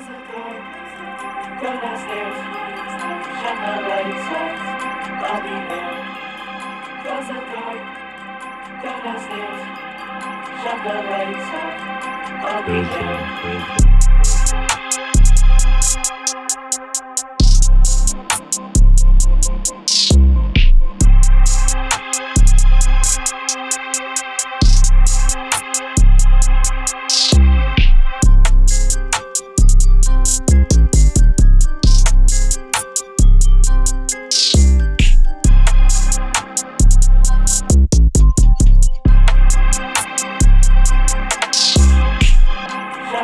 Shut the lights off. I'll be there.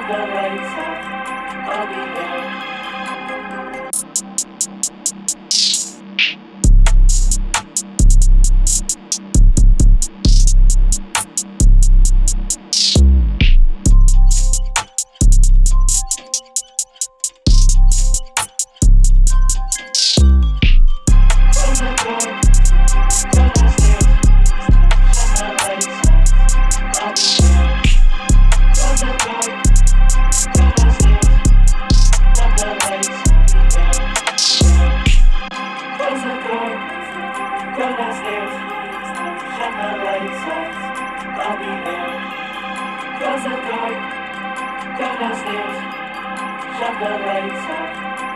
The lights off. I'll be there. Shut I'll be there. Close the door. Downstairs. Shut the lights off.